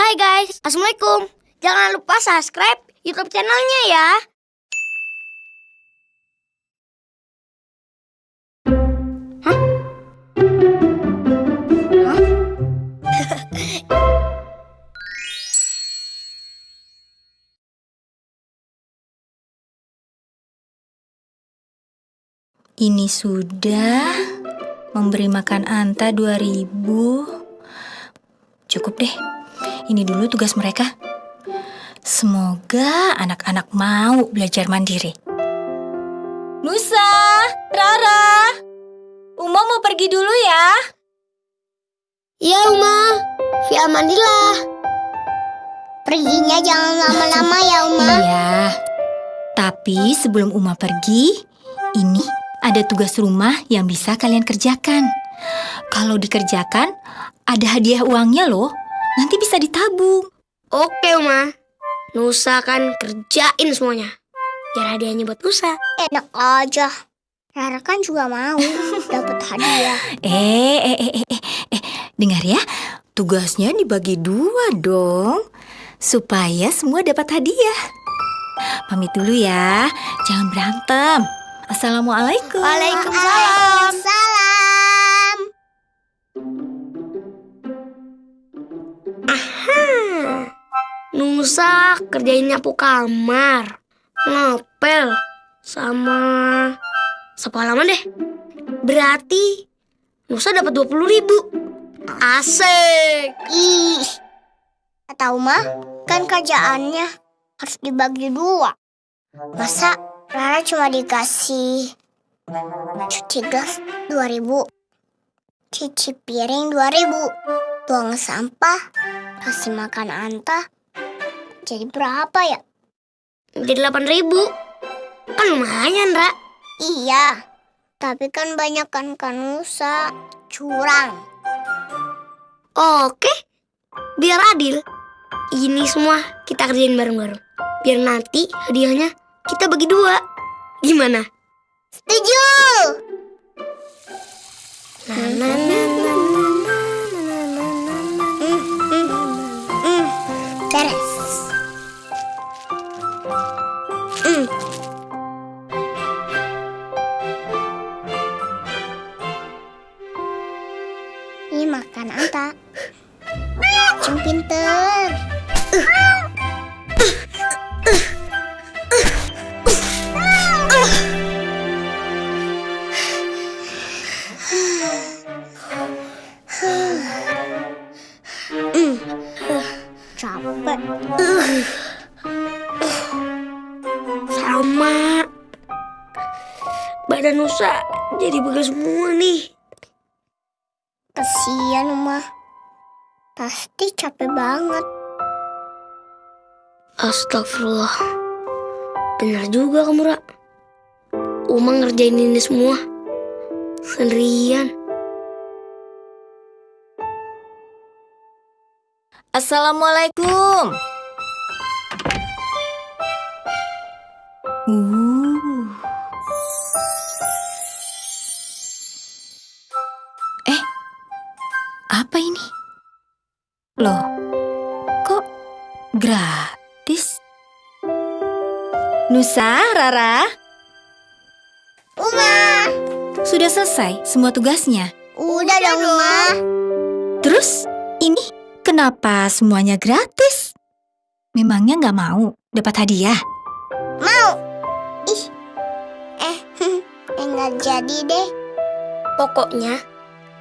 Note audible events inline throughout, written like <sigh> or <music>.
Hai guys, Assalamualaikum. Jangan lupa subscribe YouTube channelnya ya. Ini sudah memberi makan Anta 2000. Cukup deh. Ini dulu tugas mereka. Semoga anak-anak mau belajar mandiri. Nusa, Rara, Uma mau pergi dulu ya. Iya, Uma. Fi amanillah. Perginya jangan lama-lama ya, Uma. Iya. Tapi sebelum Uma pergi, ini ada tugas rumah yang bisa kalian kerjakan. Kalau dikerjakan, ada hadiah uangnya loh. Nanti bisa ditabung. Oke, Uma. Nusa kan kerjain semuanya. Biar hadiahnya buat Nusa. Enak aja. Rara kan juga mau <laughs> dapat hadiah. Eh, eh, eh, eh, eh, eh, dengar ya. Tugasnya dibagi dua dong. Supaya semua dapat hadiah. Pamit dulu ya. Jangan berantem. Assalamualaikum. Waalaikumsalam. Salam. Nusa kerjain nyapu kamar, ngepel, sama sapu halaman deh. Berarti Nusa dapat 20 ribu. Asik. Ih. Kata Uma, kan kerjaannya harus dibagi dua. Masa Rara cuma dikasih cuci gelas 2000, cuci piring 2000, buang sampah, kasih makan Anta. Jadi berapa ya? Jadi 8 ribu. Kan lumayan, Ra. Iya, tapi kan banyak kan Kanusa curang. Oke. Biar adil. Ini semua kita kerjain bareng-bareng. Biar nanti hadiahnya kita bagi dua. Gimana? Setuju. Hmm, hmm, Capek. Sama. Badan Nusa jadi begel semua nih. Kasian Uma. Pasti capek banget. Astagfirullah. Benar juga kamu, Ra. Uma ngerjain ini semua. Sendirian. Assalamualaikum. Uh. Eh, apa ini? Loh, kok gratis? Nusa, Rara, Uma, sudah selesai semua tugasnya. udah dong Uma. Terus, ini kenapa semuanya gratis? Memangnya nggak mau dapat hadiah? Mau. Ih. Eh, <laughs> enggak jadi deh. Pokoknya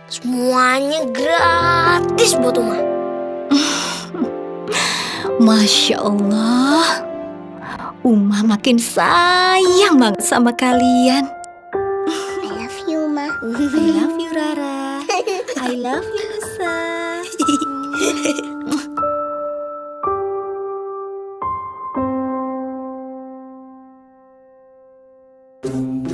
semuanya gratis buat Uma. <laughs> Masya Allah, Uma makin sayang banget sama kalian. love you, sir. Mm. <laughs>